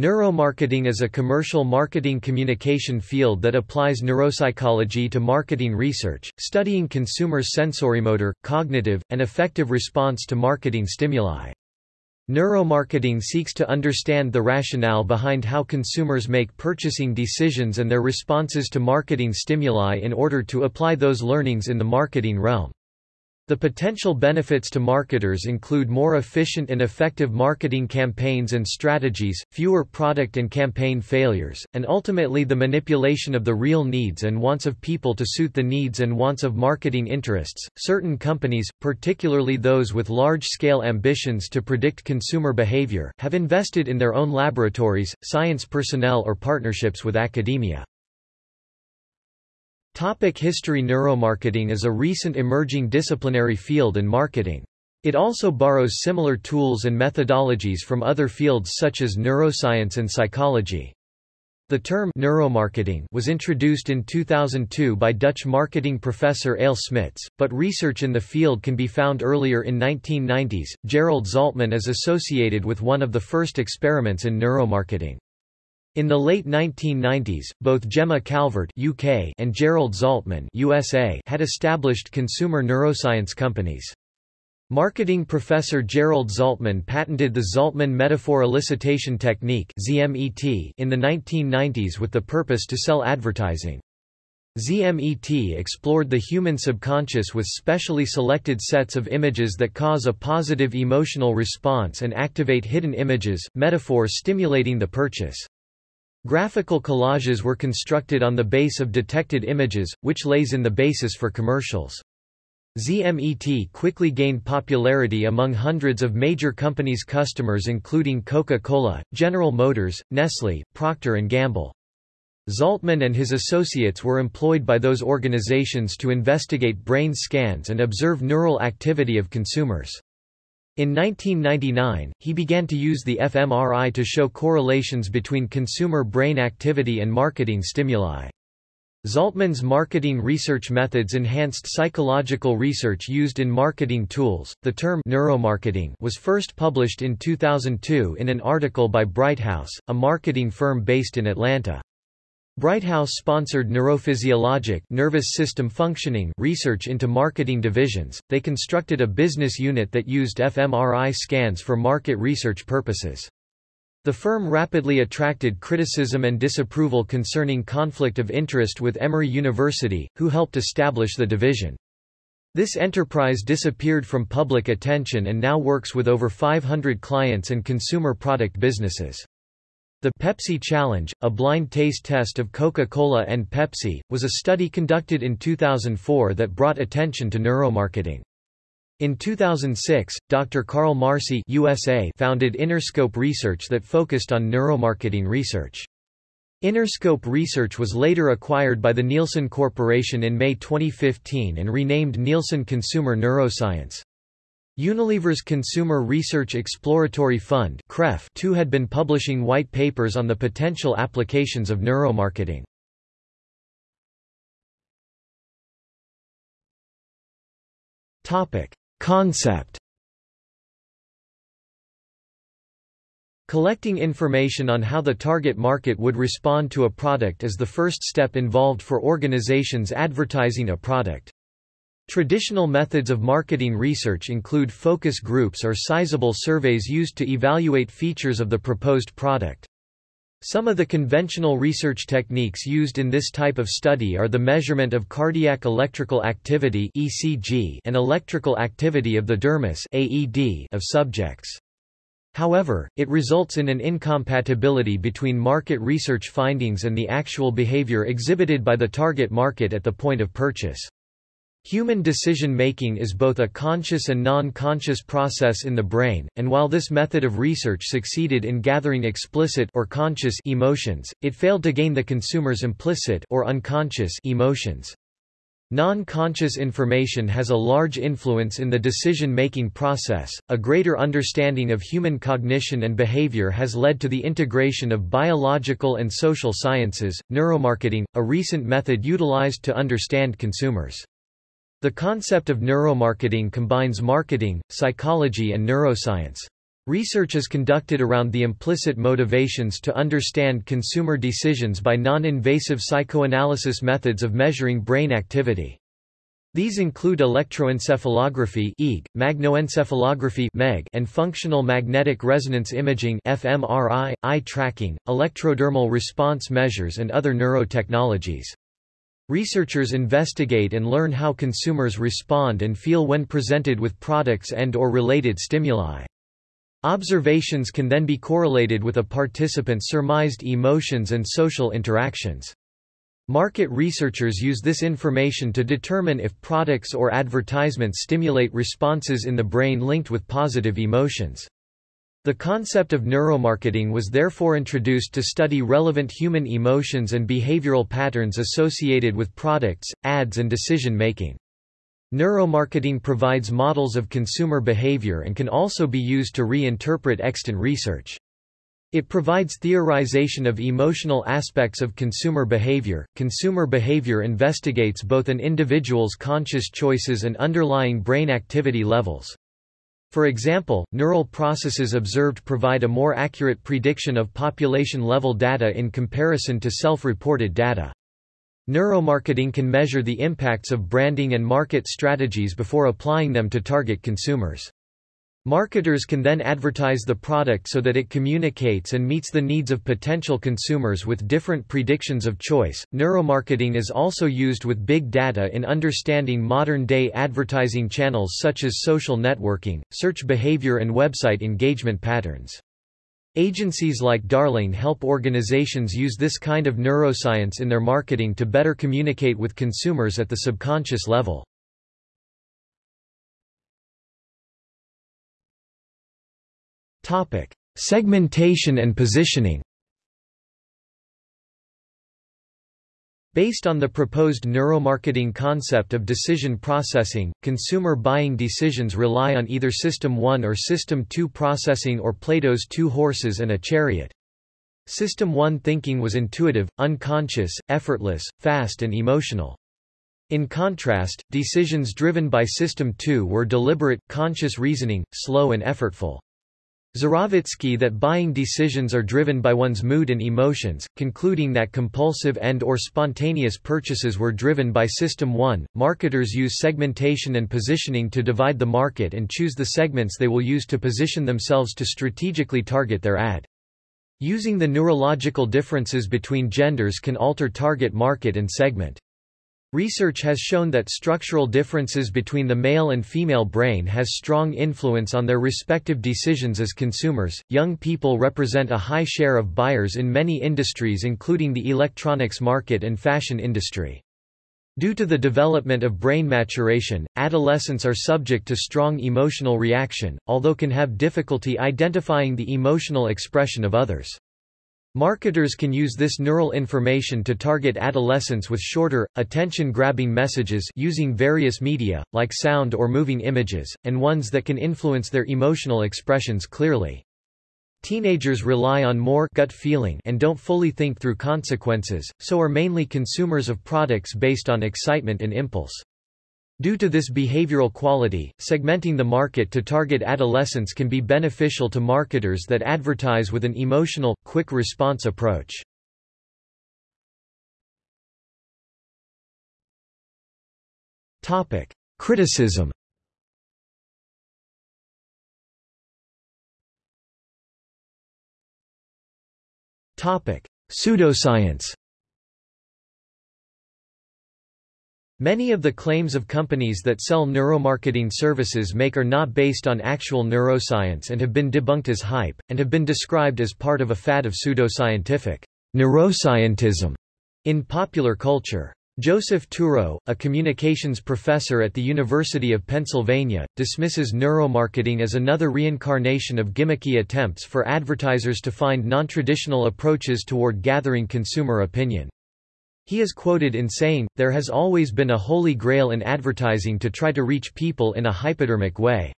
Neuromarketing is a commercial marketing communication field that applies neuropsychology to marketing research, studying consumers' sensorimotor, cognitive, and affective response to marketing stimuli. Neuromarketing seeks to understand the rationale behind how consumers make purchasing decisions and their responses to marketing stimuli in order to apply those learnings in the marketing realm. The potential benefits to marketers include more efficient and effective marketing campaigns and strategies, fewer product and campaign failures, and ultimately the manipulation of the real needs and wants of people to suit the needs and wants of marketing interests. Certain companies, particularly those with large scale ambitions to predict consumer behavior, have invested in their own laboratories, science personnel, or partnerships with academia. Topic history Neuromarketing is a recent emerging disciplinary field in marketing. It also borrows similar tools and methodologies from other fields such as neuroscience and psychology. The term neuromarketing was introduced in 2002 by Dutch marketing professor Ale Smidts, but research in the field can be found earlier in 1990s. Gerald Zaltman is associated with one of the first experiments in neuromarketing. In the late 1990s, both Gemma Calvert UK and Gerald Zaltman USA had established consumer neuroscience companies. Marketing professor Gerald Zaltman patented the Zaltman metaphor elicitation technique (ZMET) in the 1990s with the purpose to sell advertising. ZMET explored the human subconscious with specially selected sets of images that cause a positive emotional response and activate hidden images, metaphors stimulating the purchase. Graphical collages were constructed on the base of detected images, which lays in the basis for commercials. ZMET quickly gained popularity among hundreds of major companies' customers including Coca-Cola, General Motors, Nestle, Procter & Gamble. Zaltman and his associates were employed by those organizations to investigate brain scans and observe neural activity of consumers. In 1999, he began to use the fMRI to show correlations between consumer brain activity and marketing stimuli. Zaltman's marketing research methods enhanced psychological research used in marketing tools. The term neuromarketing was first published in 2002 in an article by Brighthouse, a marketing firm based in Atlanta. Brighthouse sponsored neurophysiologic nervous system functioning research into marketing divisions. They constructed a business unit that used fMRI scans for market research purposes. The firm rapidly attracted criticism and disapproval concerning conflict of interest with Emory University, who helped establish the division. This enterprise disappeared from public attention and now works with over 500 clients and consumer product businesses. The Pepsi Challenge, a blind taste test of Coca-Cola and Pepsi, was a study conducted in 2004 that brought attention to neuromarketing. In 2006, Dr. Carl Marci USA founded Innerscope Research that focused on neuromarketing research. Innerscope Research was later acquired by the Nielsen Corporation in May 2015 and renamed Nielsen Consumer Neuroscience. Unilever's Consumer Research Exploratory Fund too had been publishing white papers on the potential applications of neuromarketing. Concept Collecting information on how the target market would respond to a product is the first step involved for organizations advertising a product. Traditional methods of marketing research include focus groups or sizable surveys used to evaluate features of the proposed product. Some of the conventional research techniques used in this type of study are the measurement of cardiac electrical activity (ECG) and electrical activity of the dermis (AED) of subjects. However, it results in an incompatibility between market research findings and the actual behavior exhibited by the target market at the point of purchase. Human decision-making is both a conscious and non-conscious process in the brain, and while this method of research succeeded in gathering explicit or conscious emotions, it failed to gain the consumer's implicit or unconscious emotions. Non-conscious information has a large influence in the decision-making process. A greater understanding of human cognition and behavior has led to the integration of biological and social sciences, neuromarketing, a recent method utilized to understand consumers. The concept of neuromarketing combines marketing, psychology and neuroscience. Research is conducted around the implicit motivations to understand consumer decisions by non-invasive psychoanalysis methods of measuring brain activity. These include electroencephalography (EEG), magnetoencephalography (MEG), and functional magnetic resonance imaging (fMRI), eye tracking, electrodermal response measures and other neurotechnologies. Researchers investigate and learn how consumers respond and feel when presented with products and or related stimuli. Observations can then be correlated with a participant's surmised emotions and social interactions. Market researchers use this information to determine if products or advertisements stimulate responses in the brain linked with positive emotions. The concept of neuromarketing was therefore introduced to study relevant human emotions and behavioral patterns associated with products, ads and decision-making. Neuromarketing provides models of consumer behavior and can also be used to reinterpret extant research. It provides theorization of emotional aspects of consumer behavior. Consumer behavior investigates both an individual's conscious choices and underlying brain activity levels. For example, neural processes observed provide a more accurate prediction of population-level data in comparison to self-reported data. Neuromarketing can measure the impacts of branding and market strategies before applying them to target consumers. Marketers can then advertise the product so that it communicates and meets the needs of potential consumers with different predictions of choice. Neuromarketing is also used with big data in understanding modern day advertising channels such as social networking, search behavior, and website engagement patterns. Agencies like Darling help organizations use this kind of neuroscience in their marketing to better communicate with consumers at the subconscious level. Topic: Segmentation and positioning. Based on the proposed neuromarketing concept of decision processing, consumer buying decisions rely on either System 1 or System 2 processing or Plato's two horses and a chariot. System 1 thinking was intuitive, unconscious, effortless, fast and emotional. In contrast, decisions driven by System 2 were deliberate, conscious reasoning, slow and effortful. Zurawicki that buying decisions are driven by one's mood and emotions, concluding that compulsive and or spontaneous purchases were driven by System 1. Marketers use segmentation and positioning to divide the market and choose the segments they will use to position themselves to strategically target their ad. Using the neurological differences between genders can alter target market and segment. Research has shown that structural differences between the male and female brain has strong influence on their respective decisions as consumers. Young people represent a high share of buyers in many industries including the electronics market and fashion industry. Due to the development of brain maturation, adolescents are subject to strong emotional reaction, although can have difficulty identifying the emotional expression of others. Marketers can use this neural information to target adolescents with shorter, attention-grabbing messages using various media, like sound or moving images, and ones that can influence their emotional expressions clearly. Teenagers rely on more gut feeling and don't fully think through consequences, so are mainly consumers of products based on excitement and impulse. Due to this behavioral quality, segmenting the market to target adolescents can be beneficial to marketers that advertise with an emotional, quick response approach. Topic: Criticism. Topic: Pseudoscience. Many of the claims of companies that sell neuromarketing services make are not based on actual neuroscience and have been debunked as hype, and have been described as part of a fad of pseudoscientific neuroscientism in popular culture. Joseph Turow, a communications professor at the University of Pennsylvania, dismisses neuromarketing as another reincarnation of gimmicky attempts for advertisers to find non-traditional approaches toward gathering consumer opinion. He is quoted in saying, there has always been a holy grail in advertising to try to reach people in a hypodermic way.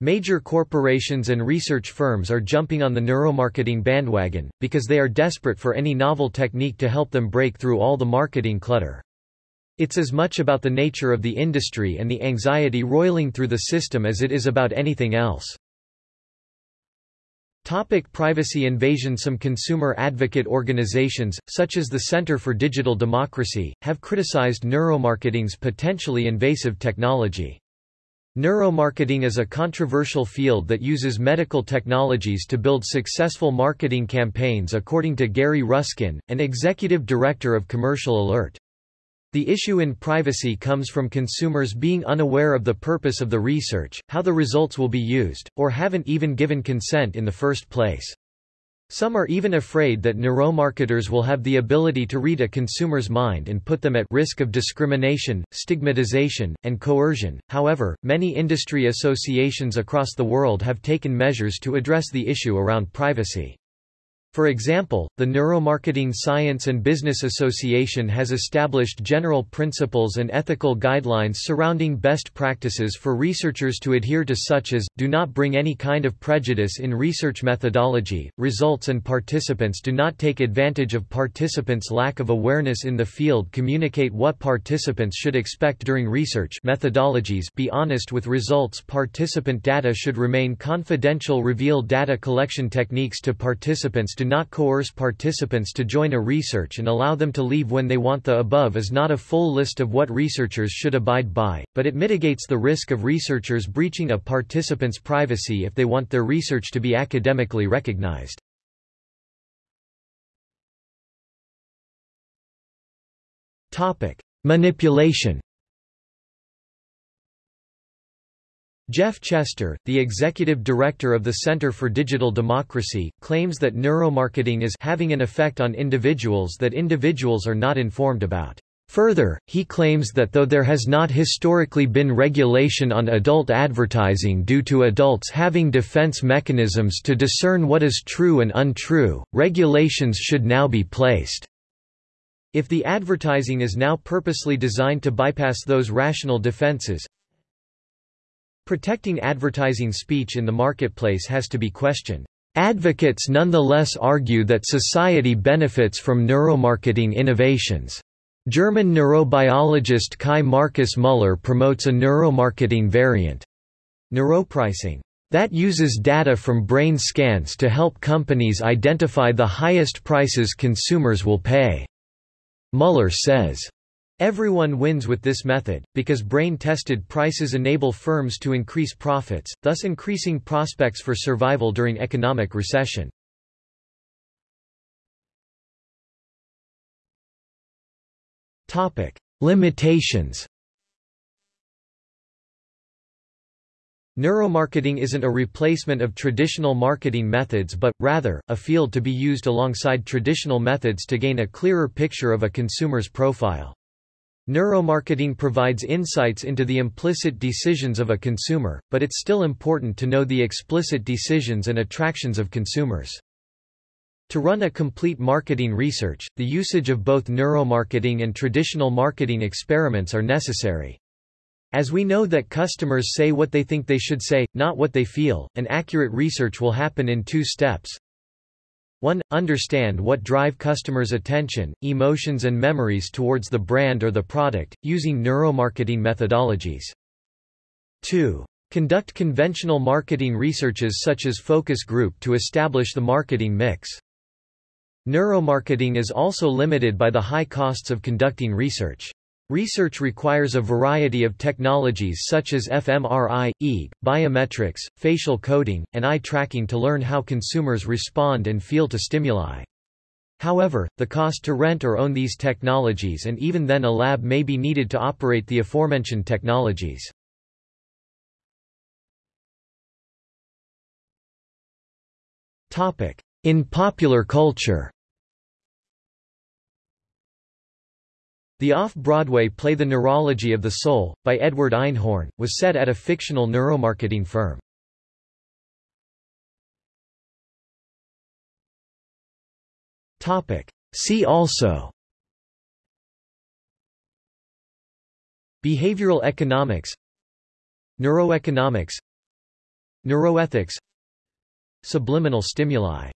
Major corporations and research firms are jumping on the neuromarketing bandwagon, because they are desperate for any novel technique to help them break through all the marketing clutter. It's as much about the nature of the industry and the anxiety roiling through the system as it is about anything else. Topic privacy invasion Some consumer advocate organizations, such as the Center for Digital Democracy, have criticized neuromarketing's potentially invasive technology. Neuromarketing is a controversial field that uses medical technologies to build successful marketing campaigns according to Gary Ruskin, an executive director of Commercial Alert. The issue in privacy comes from consumers being unaware of the purpose of the research, how the results will be used, or haven't even given consent in the first place. Some are even afraid that neuromarketers will have the ability to read a consumer's mind and put them at risk of discrimination, stigmatization, and coercion. However, many industry associations across the world have taken measures to address the issue around privacy. For example, the Neuromarketing Science and Business Association has established general principles and ethical guidelines surrounding best practices for researchers to adhere to such as, do not bring any kind of prejudice in research methodology, results and participants do not take advantage of participants' lack of awareness in the field. Communicate what participants should expect during research methodologies. Be honest with results. Participant data should remain confidential. Reveal data collection techniques to participants do not coerce participants to join a research and allow them to leave when they want the above is not a full list of what researchers should abide by, but it mitigates the risk of researchers breaching a participant's privacy if they want their research to be academically recognized. Manipulation Jeff Chester, the executive director of the Center for Digital Democracy, claims that neuromarketing is having an effect on individuals that individuals are not informed about. Further, he claims that though there has not historically been regulation on adult advertising due to adults having defense mechanisms to discern what is true and untrue, regulations should now be placed. If the advertising is now purposely designed to bypass those rational defenses, Protecting advertising speech in the marketplace has to be questioned. Advocates nonetheless argue that society benefits from neuromarketing innovations. German neurobiologist Kai Markus Müller promotes a neuromarketing variant, neuropricing, that uses data from brain scans to help companies identify the highest prices consumers will pay. Müller says, Everyone wins with this method, because brain-tested prices enable firms to increase profits, thus increasing prospects for survival during economic recession. Topic: Limitations Neuromarketing isn't a replacement of traditional marketing methods but, rather, a field to be used alongside traditional methods to gain a clearer picture of a consumer's profile. Neuromarketing provides insights into the implicit decisions of a consumer, but it's still important to know the explicit decisions and attractions of consumers. To run a complete marketing research, the usage of both neuromarketing and traditional marketing experiments are necessary. As we know that customers say what they think they should say, not what they feel, an accurate research will happen in two steps. 1. Understand what drive customers' attention, emotions and memories towards the brand or the product, using neuromarketing methodologies. 2. Conduct conventional marketing researches such as focus group to establish the marketing mix. Neuromarketing is also limited by the high costs of conducting research. Research requires a variety of technologies such as fMRI, EEG, biometrics, facial coding, and eye tracking to learn how consumers respond and feel to stimuli. However, the cost to rent or own these technologies and even then a lab may be needed to operate the aforementioned technologies. In popular culture The off-Broadway play The Neurology of the Soul, by Edward Einhorn, was set at a fictional neuromarketing firm. See also Behavioral economics Neuroeconomics Neuroethics Subliminal stimuli